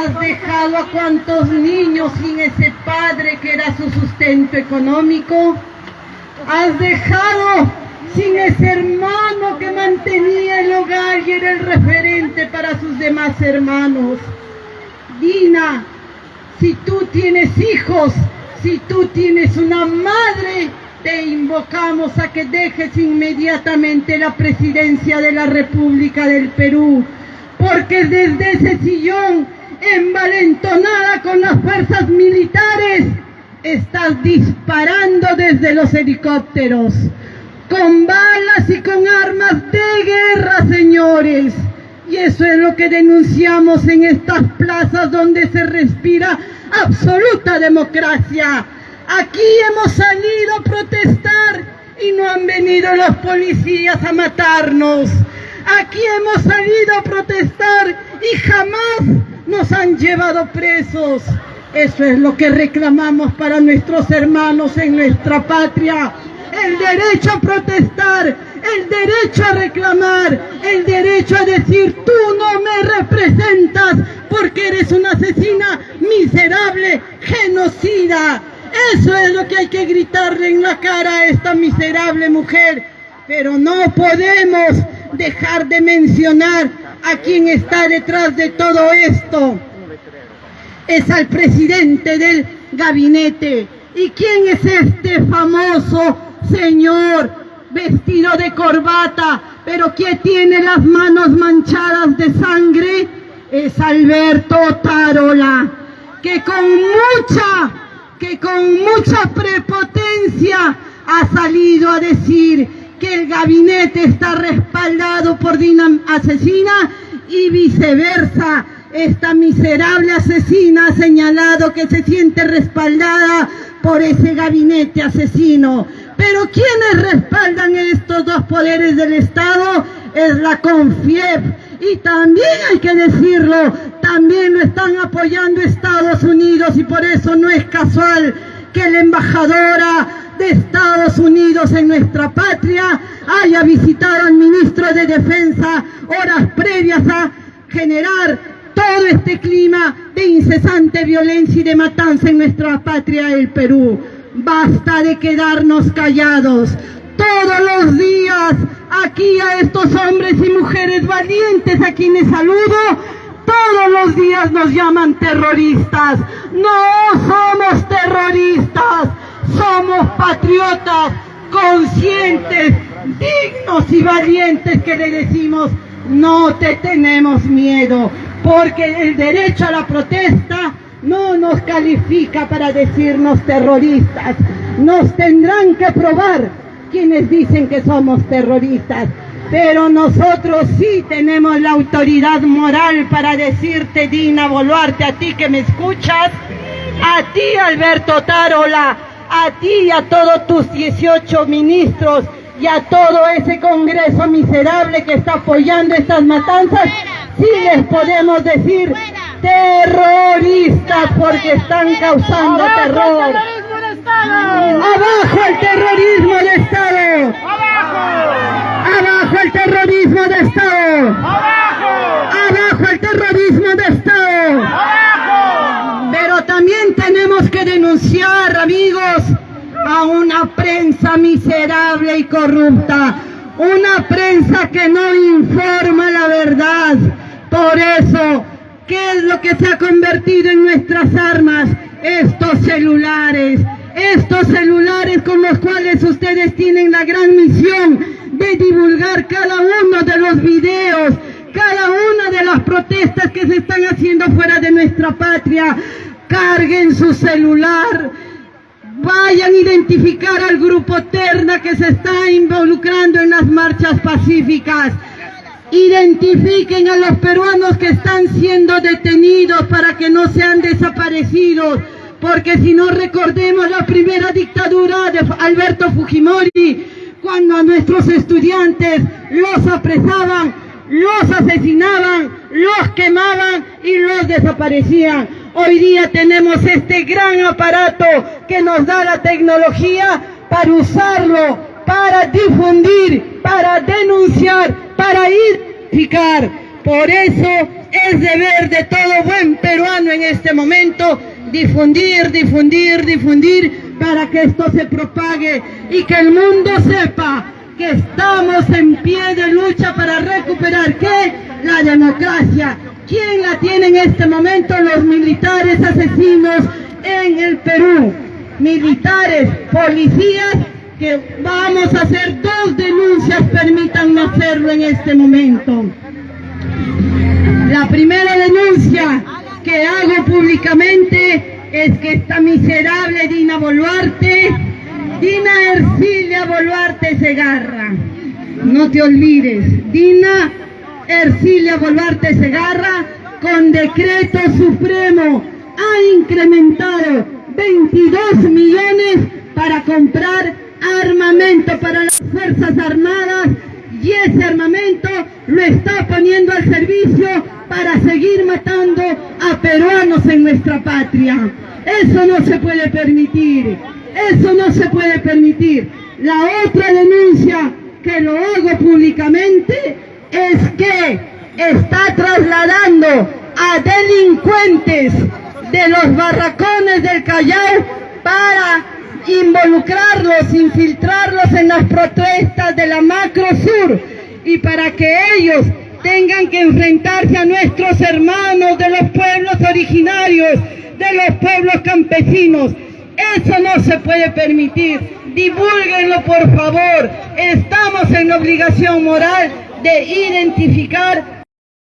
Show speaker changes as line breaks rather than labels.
Has dejado a cuantos niños sin ese padre que era su sustento económico. Has dejado sin ese hermano que mantenía el hogar y era el referente para sus demás hermanos. Dina, si tú tienes hijos, si tú tienes una madre, te invocamos a que dejes inmediatamente la presidencia de la República del Perú, porque desde ese sillón, envalentonada con las fuerzas militares, estás disparando desde los helicópteros, con balas y con armas de guerra, señores. Y eso es lo que denunciamos en estas plazas donde se respira absoluta democracia. Aquí hemos salido a protestar y no han venido los policías a matarnos. Aquí hemos salido a protestar y jamás nos han llevado presos. Eso es lo que reclamamos para nuestros hermanos en nuestra patria. El derecho a protestar, el derecho a reclamar, el derecho a decir tú no me representas porque eres una asesina miserable, genocida. Eso es lo que hay que gritarle en la cara a esta miserable mujer. Pero no podemos dejar de mencionar a quien está detrás de todo esto. Es al presidente del gabinete. ¿Y quién es este famoso señor vestido de corbata, pero que tiene las manos manchadas de sangre? Es Alberto Tarola, que con mucha que con mucha prepotencia ha salido a decir gabinete está respaldado por Dina Asesina y viceversa. Esta miserable asesina ha señalado que se siente respaldada por ese gabinete asesino. Pero ¿quiénes respaldan estos dos poderes del Estado? Es la CONFIEP. Y también hay que decirlo, también lo están apoyando Estados Unidos y por eso no es casual que la embajadora de Estados Unidos en nuestra patria haya visitado al ministro de Defensa horas previas a generar todo este clima de incesante violencia y de matanza en nuestra patria, el Perú. Basta de quedarnos callados. Todos los días aquí a estos hombres y mujeres valientes a quienes saludo, todos los días nos llaman terroristas. No somos terroristas, somos patriotas, conscientes, dignos y valientes que le decimos, no te tenemos miedo, porque el derecho a la protesta no nos califica para decirnos terroristas. Nos tendrán que probar quienes dicen que somos terroristas. Pero nosotros sí tenemos la autoridad moral para decirte, Dina Boluarte, a ti que me escuchas, a ti Alberto Tarola, a ti y a todos tus 18 ministros y a todo ese Congreso miserable que está apoyando estas matanzas, sí les podemos decir terroristas porque están causando terror. ¡Abajo el terrorismo de Estado! ¡Abajo el terrorismo de Estado! ¡Abajo el terrorismo de Estado! Pero también tenemos que denunciar, amigos, a una prensa miserable y corrupta. Una prensa que no informa la verdad. Por eso, ¿qué es lo que se ha convertido en nuestras armas? Estos celulares estos celulares con los cuales ustedes tienen la gran misión de divulgar cada uno de los videos, cada una de las protestas que se están haciendo fuera de nuestra patria. Carguen su celular, vayan a identificar al grupo Terna que se está involucrando en las marchas pacíficas. Identifiquen a los peruanos que están siendo detenidos para que no sean desaparecidos porque si no recordemos la primera dictadura de Alberto Fujimori, cuando a nuestros estudiantes los apresaban, los asesinaban, los quemaban y los desaparecían. Hoy día tenemos este gran aparato que nos da la tecnología para usarlo, para difundir, para denunciar, para identificar. Por eso es deber de todo buen peruano este momento difundir, difundir, difundir para que esto se propague y que el mundo sepa que estamos en pie de lucha para recuperar ¿qué? La democracia. ¿Quién la tiene en este momento? Los militares asesinos en el Perú. Militares, policías, que vamos a hacer dos denuncias, permítanme hacerlo en este momento. La primera denuncia que hago públicamente es que esta miserable Dina Boluarte, Dina Ercilia Boluarte Segarra, no te olvides, Dina Ercilia Boluarte Segarra, con decreto supremo, ha incrementado 22 millones para comprar armamento para las Fuerzas Armadas y ese armamento lo está poniendo al servicio para seguir matando a peruanos en nuestra patria. Eso no se puede permitir, eso no se puede permitir. La otra denuncia que lo hago públicamente es que está trasladando a delincuentes de los barracones del Callao para involucrarlos, infiltrarlos en las protestas de la Macro Sur y para que ellos tengan que enfrentarse a nuestros hermanos de los pueblos originarios, de los pueblos campesinos. Eso no se puede permitir. Divúlguenlo por favor. Estamos en obligación moral de identificar